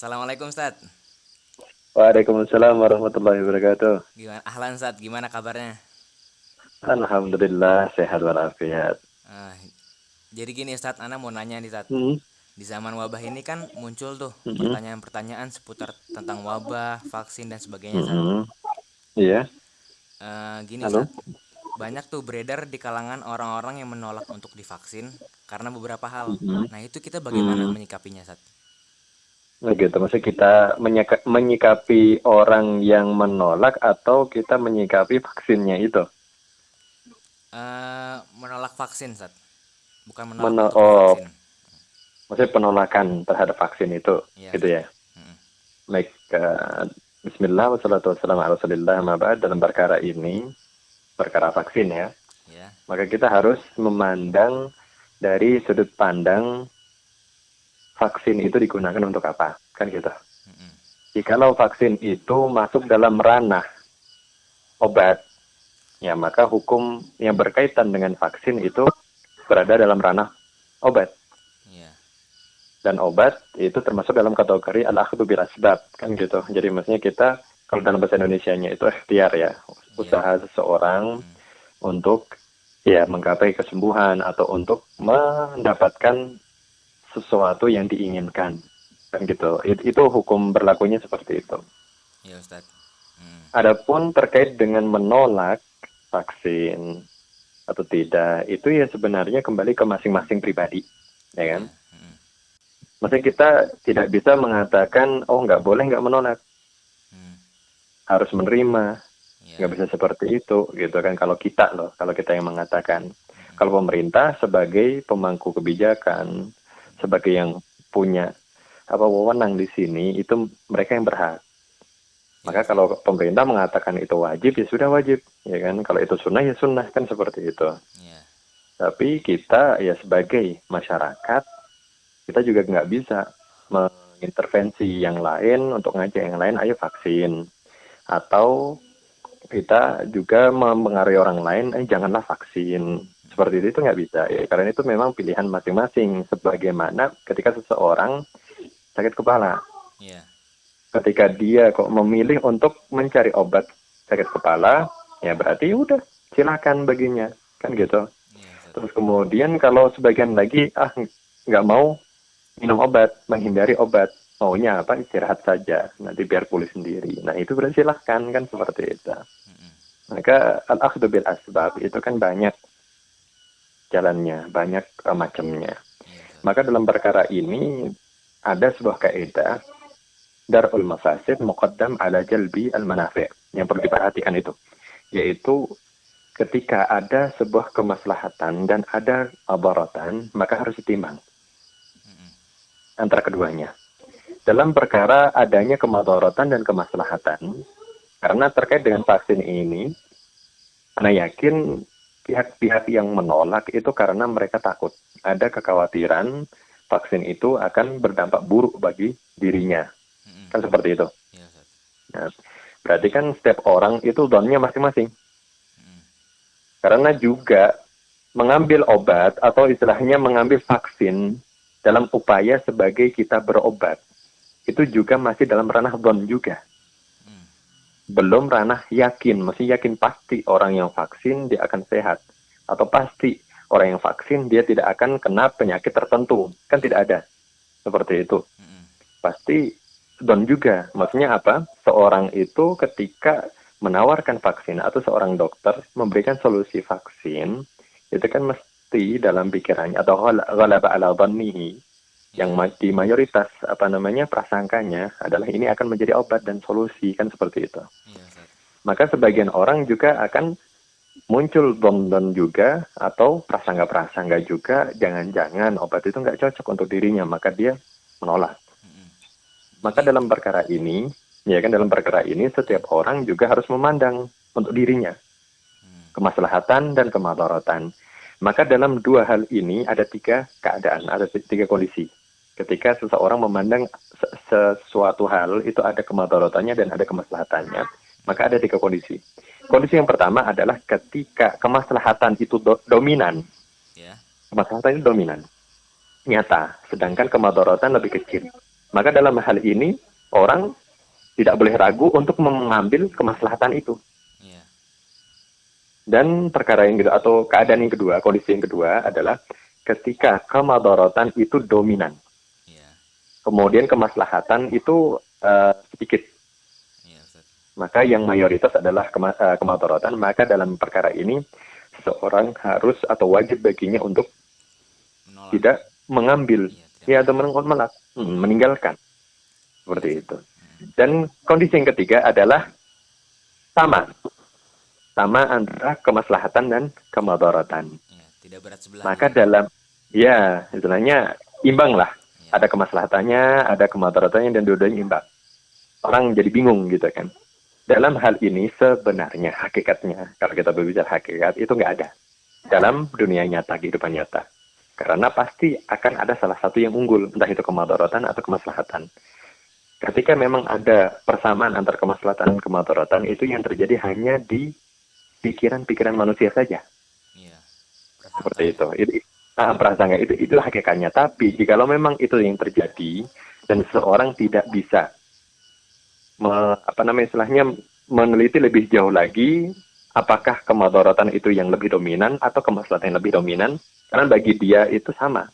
Assalamualaikum Ustaz. Waalaikumsalam warahmatullahi wabarakatuh. Gimana ahlan Ustaz, gimana kabarnya? Alhamdulillah sehat walafiat. Uh, jadi gini Ustaz, Ana mau nanya nih Ustaz. Hmm. Di zaman wabah ini kan muncul tuh Hmm. pertanyaan-pertanyaan seputar tentang wabah, vaksin dan sebagainya Ustaz. Hmm. Iya. Eh, gini Halo? Ustaz, banyak tuh beredar di kalangan orang-orang yang menolak untuk divaksin karena beberapa hal. Mhm. Nah itu kita bagaimana Mhm. menyikapinya Ustaz? Nah, gitu. Maksudnya kita menyika- menyikapi orang yang menolak atau kita menyikapi vaksinnya itu. Eh, menolak vaksin Ustaz, bukan menolak Meno- oh. divaksin. Maksudnya penolakan terhadap vaksin itu, Iya. gitu ya. Mm-mm. Baik. eh, Bismillah wassalatu wassalamu ala rasulillah ma ba'd. dalam perkara ini, perkara vaksin ya. Ya. Maka kita harus memandang dari sudut pandang vaksin itu digunakan untuk apa, kan gitu. Jikalau vaksin itu masuk dalam ranah obat, ya maka hukum yang berkaitan dengan vaksin itu berada dalam ranah obat. Iya. Dan obat itu termasuk dalam kategori al-akhdhu bil asbab, kan gitu. Jadi maksudnya kita kalau dalam bahasa Indonesianya itu ikhtiar ya, usaha seseorang Hmm. untuk ya menggapai kesembuhan atau untuk mendapatkan sesuatu yang diinginkan kan gitu It- itu hukum berlakunya seperti itu Iya Ustaz. Hmm. adapun terkait dengan menolak vaksin atau tidak itu ya sebenarnya kembali ke masing-masing pribadi ya kan Mm-mm. maksudnya kita tidak bisa mengatakan oh nggak boleh nggak menolak Hmm. harus menerima Iya. nggak bisa seperti itu gitu kan kalau kita loh kalau kita yang mengatakan kalau pemerintah sebagai pemangku kebijakan sebagai yang punya apa wewenang di sini itu mereka yang berhak. Maka kalau pemerintah mengatakan itu wajib ya sudah wajib ya kan? Kalau itu sunnah ya sunnah kan seperti itu. Iya. tapi kita ya sebagai masyarakat kita juga nggak bisa mengintervensi yang lain untuk ngajak yang lain ayo vaksin. Atau kita juga mempengaruhi orang lain eh janganlah vaksin seperti itu itu nggak bisa ya karena itu memang pilihan masing-masing sebagaimana ketika seseorang sakit kepala Iya. ketika dia kok memilih untuk mencari obat sakit kepala ya berarti udah silakan baginya kan gitu Ustaz. Terus kemudian kalau sebagian lagi ah nggak mau minum obat, menghindari obat, maunya apa istirahat saja, nanti biar pulih sendiri. Nah itu berarti silahkan kan seperti itu. Maka al akhdhu bil asbab itu kan banyak jalannya, banyak eh, macamnya. Iya. Maka dalam perkara ini ada sebuah kaidah darul mafasid muqaddam ala jalbi al manafi' yang perlu diperhatikan itu yaitu ketika ada sebuah kemaslahatan dan ada abaratan maka harus ditimbang Mm-mm. antara keduanya dalam perkara adanya kemadaratan dan kemaslahatan karena terkait dengan vaksin ini Anda yakin pihak-pihak yang menolak itu karena mereka takut ada kekhawatiran vaksin itu akan berdampak buruk bagi dirinya Mm-mm. kan seperti itu Iya Ustaz. berarti kan setiap orang itu donnya masing-masing Mm-mm. karena juga mengambil obat atau istilahnya mengambil vaksin dalam upaya sebagai kita berobat itu juga masih dalam ranah don juga. Belum ranah yakin. Mesti yakin pasti orang yang vaksin dia akan sehat. Atau pasti orang yang vaksin dia tidak akan kena penyakit tertentu. Kan tidak ada. Seperti itu. Pasti don juga. Maksudnya apa? Seorang itu ketika menawarkan vaksin atau seorang dokter memberikan solusi vaksin, itu kan mesti dalam pikirannya atau ghal- ghalaba ala dhannihi yang di mayoritas apa namanya prasangkanya adalah ini akan menjadi obat dan solusi kan seperti itu. Iya. Maka sebagian orang juga akan muncul don-don juga atau prasangka-prasangka juga jangan-jangan obat itu nggak cocok untuk dirinya maka dia menolak. Maka dalam perkara ini, ya kan dalam perkara ini setiap orang juga harus memandang untuk dirinya Mm. kemaslahatan dan kemadaratan. Maka dalam dua hal ini ada tiga keadaan, ada tiga kondisi. Ketika seseorang memandang se- sesuatu hal itu ada kemadaratannya dan ada kemaslahatannya, maka ada tiga kondisi. Kondisi yang pertama adalah ketika kemaslahatan itu do- dominan, Ya. kemaslahatan itu dominan, nyata, sedangkan kemadaratan lebih kecil. Maka dalam hal ini orang tidak boleh ragu untuk mengambil kemaslahatan itu. Iya. Dan perkara yang kedua atau keadaan yang kedua, kondisi yang kedua adalah ketika kemadorotan itu dominan. Iya. Kemudian kemaslahatan itu uh, sedikit. Iya. Maka yang mayoritas adalah kema uh, kemadorotan. Maka dalam perkara ini seseorang harus atau wajib baginya untuk Menolak. tidak mengambil Iya, tidak ya atau menolak, hmm, meninggalkan. Seperti itu. Hmm. Dan kondisi yang ketiga adalah sama. Sama antara kemaslahatan dan kemadorotan. Iya, tidak berat sebelah. Maka dalam ya istilahnya imbang lah. Ada kemaslahatannya, ada kemadaratannya dan dua-duanya imbang. Orang jadi bingung gitu kan. Dalam hal ini sebenarnya hakikatnya kalau kita berbicara hakikat itu nggak ada dalam dunia nyata kehidupan nyata. Karena pasti akan ada salah satu yang unggul, entah itu kemadaratan atau kemaslahatan. Ketika memang ada persamaan antara kemaslahatan dan kemadaratan itu yang terjadi hanya di pikiran-pikiran manusia saja Iya. seperti itu. Itu ah, prasangka itu itu hakikatnya. Tapi jikalau memang itu yang terjadi dan seorang tidak bisa me, apa namanya istilahnya meneliti lebih jauh lagi apakah kemadaratan itu yang lebih dominan atau kemaslahatan yang lebih dominan karena bagi dia itu sama.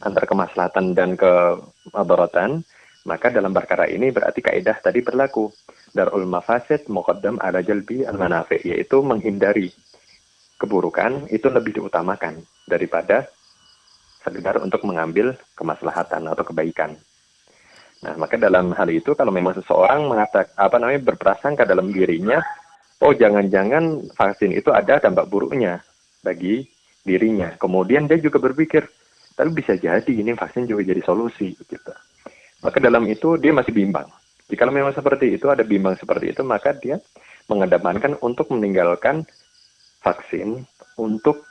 Antara kemaslahatan dan kemadaratan maka dalam perkara ini berarti kaidah tadi berlaku. Darul mafasid muqaddam ala jalbi al manafi yaitu menghindari keburukan itu lebih diutamakan daripada sekedar untuk mengambil kemaslahatan atau kebaikan. Nah, maka dalam hal itu kalau memang seseorang mengatakan apa namanya berprasangka dalam dirinya, oh jangan-jangan vaksin itu ada dampak buruknya bagi dirinya. Kemudian dia juga berpikir, tapi bisa jadi ini vaksin juga jadi solusi gitu. Maka dalam itu dia masih bimbang. Jika memang seperti itu ada bimbang seperti itu, maka dia mengedepankan untuk meninggalkan vaksin untuk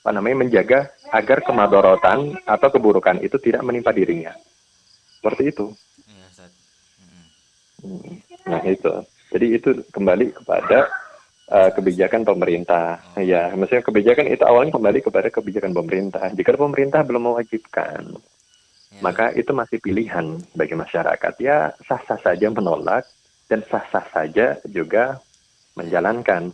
apa namanya menjaga agar kemadorotan atau keburukan itu tidak menimpa dirinya. Seperti itu. Iya. Nah itu. Jadi itu kembali kepada uh, kebijakan pemerintah. Ya, maksudnya kebijakan itu awalnya kembali kepada kebijakan pemerintah. Jika pemerintah belum mewajibkan, Iya, maka itu masih pilihan bagi masyarakat. Ya sah-sah saja menolak dan sah-sah saja juga menjalankan.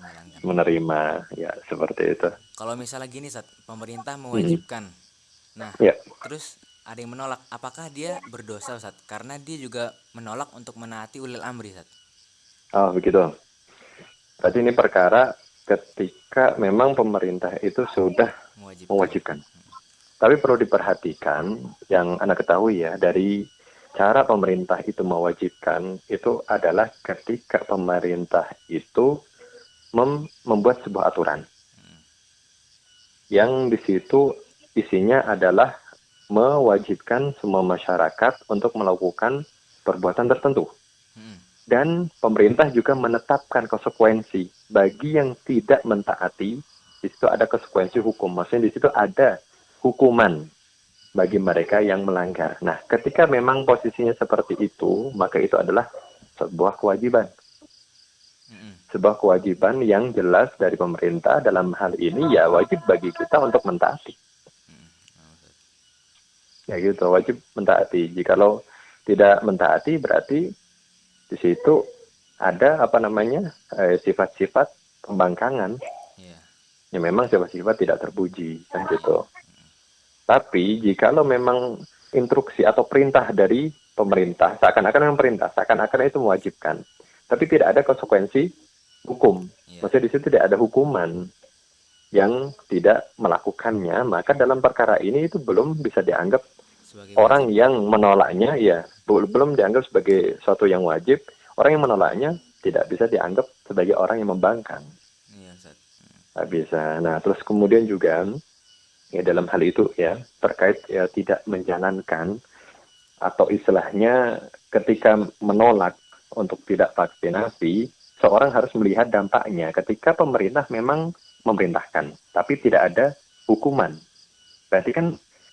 Menerima. Ya seperti itu. Kalau misalnya gini, Ustaz, pemerintah mewajibkan. Nah, Ya. terus ada yang menolak. Apakah dia berdosa, Ustaz? Karena dia juga menolak untuk menaati ulil amri, Ustaz. Oh begitu. Berarti ini perkara ketika memang pemerintah itu sudah Mewajibkan. mewajibkan. Tapi perlu diperhatikan yang Anda ketahui ya dari cara pemerintah itu mewajibkan itu adalah ketika pemerintah itu mem- membuat sebuah aturan Hmm. yang di situ isinya adalah mewajibkan semua masyarakat untuk melakukan perbuatan tertentu Hmm. dan pemerintah juga menetapkan konsekuensi bagi yang tidak mentaati di situ ada konsekuensi hukum maksudnya di situ ada hukuman bagi mereka yang melanggar nah ketika memang posisinya seperti itu maka itu adalah sebuah kewajiban Mm-mm. Sebuah kewajiban yang jelas dari pemerintah dalam hal ini ya wajib bagi kita untuk mentaati. Ya gitu wajib mentaati. Jikalau tidak mentaati berarti di situ ada apa namanya eh, sifat-sifat pembangkangan. Iya. yang memang sifat-sifat tidak terpuji kan gitu. Tapi jikalau memang instruksi atau perintah dari pemerintah seakan-akan memang perintah seakan-akan itu mewajibkan tapi tidak ada konsekuensi hukum Iya. maksudnya di situ tidak ada hukuman yang tidak melakukannya maka dalam perkara ini itu belum bisa dianggap Sebagai orang yang menolaknya ya bel- belum dianggap sebagai suatu yang wajib orang yang menolaknya tidak bisa dianggap sebagai orang yang membangkang wajib. Iya, Ustaz. Bisa nah terus kemudian juga ya dalam hal itu ya terkait ya tidak menjalankan atau istilahnya ketika menolak untuk tidak vaksinasi seorang harus melihat dampaknya ketika pemerintah memang memerintahkan tapi tidak ada hukuman berarti kan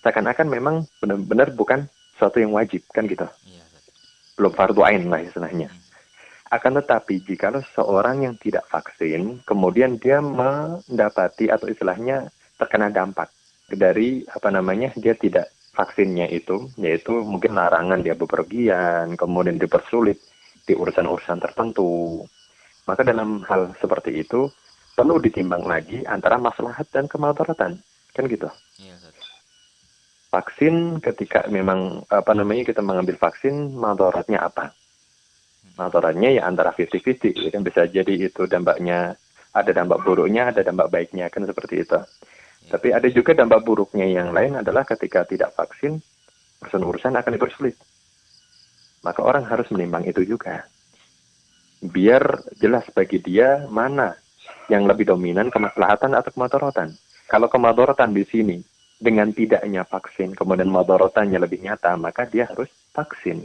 seakan-akan memang benar-benar bukan suatu yang wajib kan gitu Iya, belum fardu ain lah istilahnya. Hmm. Akan tetapi jika seorang yang tidak vaksin, kemudian dia mendapati atau istilahnya terkena dampak dari apa namanya dia tidak vaksinnya itu, yaitu mungkin larangan dia bepergian, kemudian dipersulit di urusan-urusan tertentu. Maka dalam hal seperti itu perlu ditimbang lagi antara maslahat dan kemadaratan, kan gitu. Iya. Vaksin ketika memang apa namanya kita mengambil vaksin, madaratnya apa? Madaratnya ya antara 50-50, ya kan bisa jadi itu dampaknya ada dampak buruknya, ada dampak baiknya, kan seperti itu. Tapi ada juga dampak buruknya yang lain adalah ketika tidak vaksin, urusan-urusan akan dipersulit. Maka orang harus menimbang itu juga. Biar jelas bagi dia mana yang lebih dominan kemaslahatan atau kemadorotan. Kalau kemadorotan di sini dengan tidaknya vaksin, kemudian madorotannya lebih nyata, maka dia harus vaksin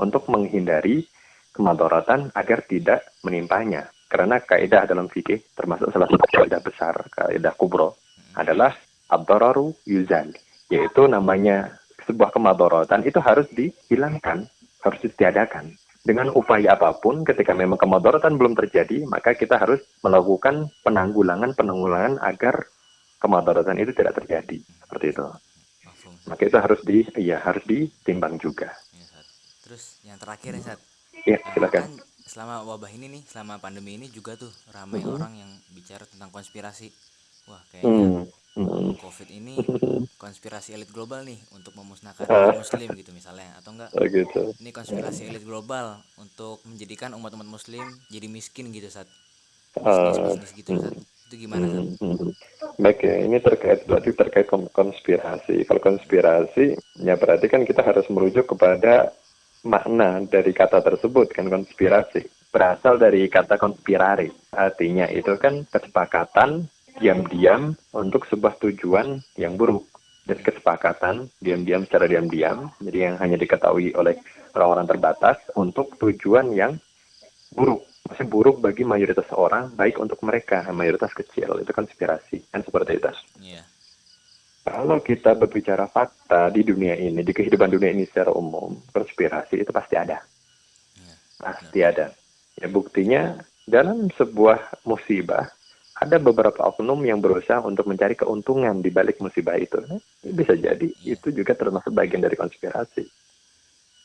untuk menghindari kemadorotan agar tidak menimpanya. Karena kaidah dalam fikih termasuk salah satu kaidah besar, kaidah kubro, adalah abdararu yuzal, yaitu namanya sebuah kemadorotan itu harus dihilangkan, harus ditiadakan. Dengan upaya apa pun, ketika memang kemadorotan belum terjadi, maka kita harus melakukan penanggulangan-penanggulangan agar kemadorotan itu tidak terjadi. Seperti itu. Maka itu harus di, ya harus ditimbang juga. Iya. Terus yang terakhir nih, Ustaz. Ya, silakan. kan selama wabah ini nih, selama pandemi ini juga tuh ramai Mhm. orang yang bicara tentang konspirasi. Wah, kayaknya Hmm. Hmm. COVID ini konspirasi elit global nih untuk memusnahkan Ah. umat muslim gitu misalnya atau enggak Oh, gitu. ini konspirasi elit global untuk menjadikan umat-umat muslim jadi miskin gitu saat Ah, bisnis bisnis gitu Ustaz. itu gimana Ustaz? Hmm, hmm. Baik ya, ini terkait berarti terkait kon- konspirasi. Kalau konspirasi, ya berarti kan kita harus merujuk kepada makna dari kata tersebut kan konspirasi. Berasal dari kata konspirari. Artinya itu kan kesepakatan diam-diam untuk sebuah tujuan yang buruk. Dan kesepakatan diam-diam secara diam-diam, jadi yang hanya diketahui oleh orang-orang terbatas untuk tujuan yang buruk masih buruk bagi mayoritas orang, baik untuk mereka, mayoritas kecil, itu konspirasi, kan seperti itu. Iya Kalau kita berbicara fakta di dunia ini, di kehidupan dunia ini secara umum, konspirasi itu pasti ada. iya Pasti ada. Ya buktinya, dalam sebuah musibah, ada beberapa oknum yang berusaha untuk mencari keuntungan di balik musibah itu. Bisa jadi itu juga termasuk bagian dari konspirasi.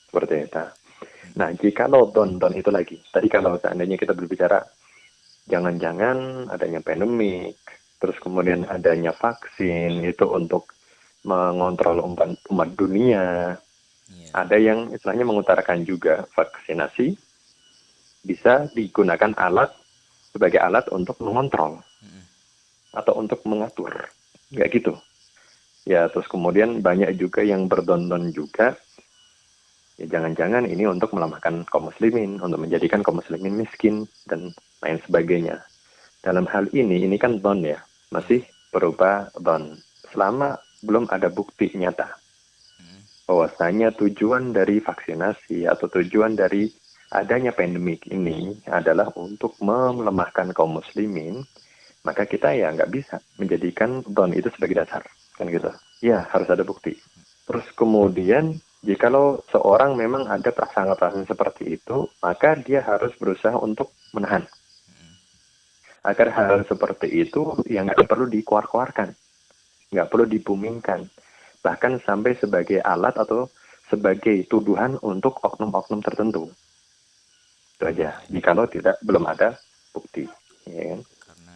Seperti itu. Nah, jika lo don don itu lagi, tadi kalau seandainya kita berbicara jangan-jangan adanya pandemik, terus kemudian adanya vaksin itu untuk mengontrol umat, umat dunia, iya ada yang istilahnya mengutarakan juga vaksinasi bisa digunakan alat sebagai alat untuk mengontrol Mm-mm. atau untuk mengatur, nggak gitu. Ya, terus kemudian banyak juga yang berdondon juga ya jangan-jangan ini untuk melemahkan kaum muslimin, untuk menjadikan kaum muslimin miskin dan lain sebagainya. Dalam hal ini, ini kan don ya, masih berupa don. Selama belum ada bukti nyata Mm-mm. bahwasanya tujuan dari vaksinasi atau tujuan dari adanya pandemik ini adalah untuk melemahkan kaum muslimin, maka kita ya nggak bisa menjadikan don itu sebagai dasar, kan gitu. Ya harus ada bukti. Terus kemudian jikalau seorang memang ada prasangka-prasangka seperti itu, maka dia harus berusaha untuk menahan. Agar hal seperti itu yang nggak perlu dikuar-kuarkan, nggak perlu dibumingkan, bahkan sampai sebagai alat atau sebagai tuduhan untuk oknum-oknum tertentu. Itu aja. Jikalau tidak belum ada bukti, ya kan?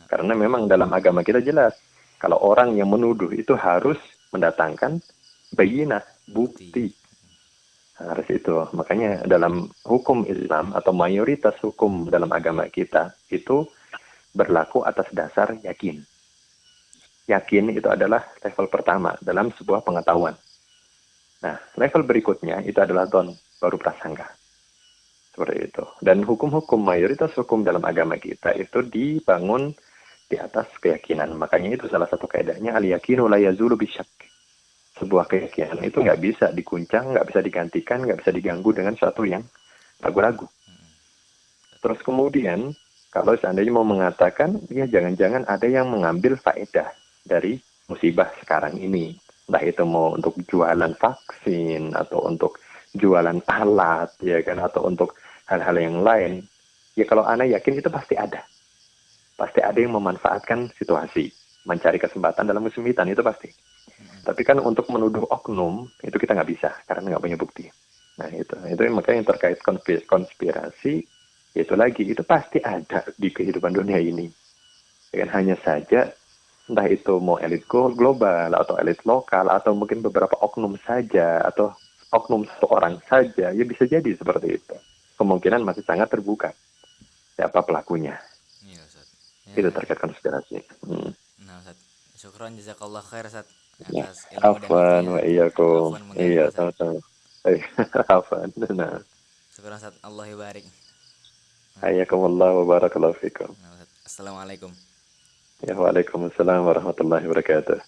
karena memang dalam agama kita jelas, kalau orang yang menuduh itu harus mendatangkan bayinah, bukti. Harus itu. Makanya dalam hukum Islam atau mayoritas hukum dalam agama kita itu berlaku atas dasar yakin. Yakin itu adalah level pertama dalam sebuah pengetahuan. Nah, level berikutnya itu adalah don, baru prasangka. Seperti itu. Dan hukum-hukum mayoritas hukum dalam agama kita itu dibangun di atas keyakinan. Makanya itu salah satu kaidahnya al-yakinu la yazulu bisyak. Sebuah keyakinan itu nggak bisa dikuncang, nggak bisa digantikan, nggak bisa diganggu dengan sesuatu yang ragu-ragu. Terus kemudian, kalau seandainya mau mengatakan, ya jangan-jangan ada yang mengambil faedah dari musibah sekarang ini. Entah itu mau untuk jualan vaksin, atau untuk jualan alat, ya kan, atau untuk hal-hal yang lain. Ya kalau Anda yakin itu pasti ada. Pasti ada yang memanfaatkan situasi, mencari kesempatan dalam kesempitan, itu pasti. Tapi kan untuk menuduh oknum itu kita nggak bisa karena nggak punya bukti. Nah itu, itu makanya yang terkait konspirasi, konspirasi itu lagi itu pasti ada di kehidupan dunia ini. Ya kan hanya saja entah itu mau elit global atau elit lokal atau mungkin beberapa oknum saja atau oknum satu orang saja ya bisa jadi seperti itu. Kemungkinan masih sangat terbuka siapa pelakunya. Iya, Ustaz. Itu terkait konspirasi. Hmm. Nah, Ustaz. Syukron jazakallah khair, Ustaz. Ya, Atas ilmu Afwan waktunya. wa mengganggu, Iya, sama-sama. Eh, Afwan. Nah, Syukron, Ustaz. Allah barik. hayyakumullah wa barakallahu fikum. Nah. Assalamualaikum. Ya, waalaikumsalam warahmatullahi wabarakatuh.